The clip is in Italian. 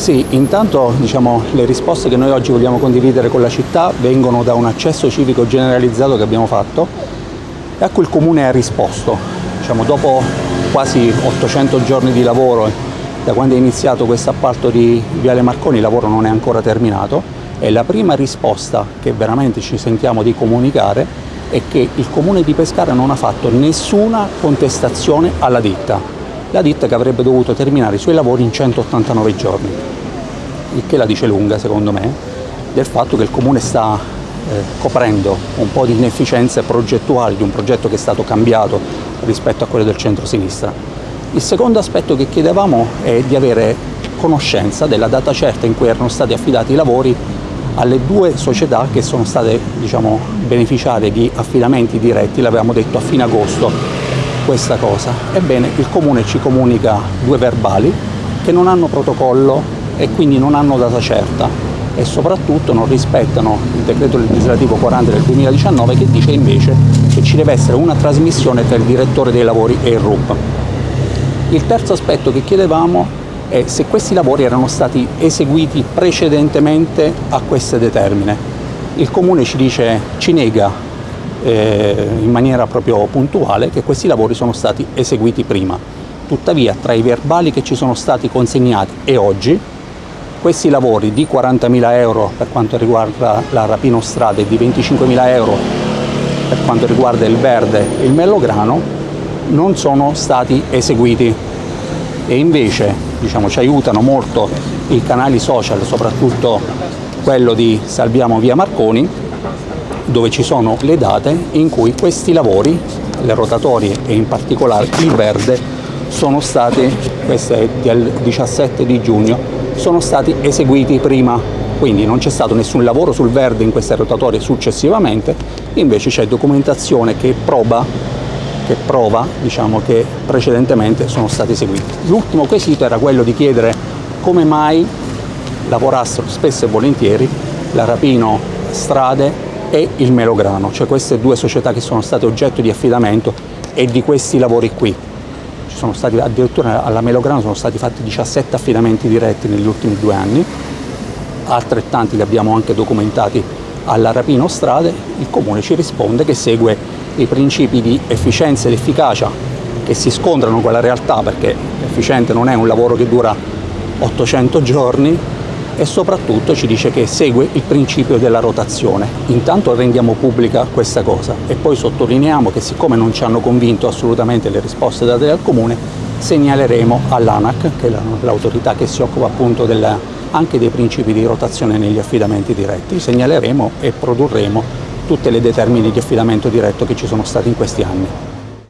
Sì, intanto diciamo, le risposte che noi oggi vogliamo condividere con la città vengono da un accesso civico generalizzato che abbiamo fatto e a cui il Comune ha risposto. Diciamo, dopo quasi 800 giorni di lavoro, da quando è iniziato questo appalto di Viale Marconi, il lavoro non è ancora terminato e la prima risposta che veramente ci sentiamo di comunicare è che il Comune di Pescara non ha fatto nessuna contestazione alla ditta la ditta che avrebbe dovuto terminare i suoi lavori in 189 giorni, il che la dice lunga secondo me, del fatto che il Comune sta eh, coprendo un po' di inefficienze progettuali di un progetto che è stato cambiato rispetto a quello del centro-sinistra. Il secondo aspetto che chiedevamo è di avere conoscenza della data certa in cui erano stati affidati i lavori alle due società che sono state diciamo, beneficiarie di affidamenti diretti, l'avevamo detto a fine agosto questa cosa? Ebbene, il Comune ci comunica due verbali che non hanno protocollo e quindi non hanno data certa e soprattutto non rispettano il decreto legislativo 40 del 2019 che dice invece che ci deve essere una trasmissione tra il direttore dei lavori e il RUP. Il terzo aspetto che chiedevamo è se questi lavori erano stati eseguiti precedentemente a queste determine. Il Comune ci dice, ci nega eh, in maniera proprio puntuale che questi lavori sono stati eseguiti prima. Tuttavia tra i verbali che ci sono stati consegnati e oggi questi lavori di 40.000 euro per quanto riguarda la Rapino Strada e di 25.000 euro per quanto riguarda il verde e il mellograno non sono stati eseguiti e invece diciamo, ci aiutano molto i canali social, soprattutto quello di Salviamo Via Marconi, dove ci sono le date in cui questi lavori, le rotatorie e in particolare il verde, sono stati, questo è del 17 di giugno, sono stati eseguiti prima, quindi non c'è stato nessun lavoro sul verde in queste rotatorie successivamente, invece c'è documentazione che proba, che prova diciamo, che precedentemente sono stati eseguiti. L'ultimo quesito era quello di chiedere come mai lavorassero spesso e volentieri la Rapino Strade e il Melograno, cioè queste due società che sono state oggetto di affidamento e di questi lavori qui. Ci sono stati, addirittura alla Melograno sono stati fatti 17 affidamenti diretti negli ultimi due anni, altrettanti li abbiamo anche documentati alla Rapino Strade, il Comune ci risponde che segue i principi di efficienza ed efficacia che si scontrano con la realtà perché efficiente non è un lavoro che dura 800 giorni, e soprattutto ci dice che segue il principio della rotazione. Intanto rendiamo pubblica questa cosa e poi sottolineiamo che siccome non ci hanno convinto assolutamente le risposte date dal Comune, segnaleremo all'ANAC, che è l'autorità che si occupa appunto della, anche dei principi di rotazione negli affidamenti diretti, segnaleremo e produrremo tutte le determine di affidamento diretto che ci sono stati in questi anni.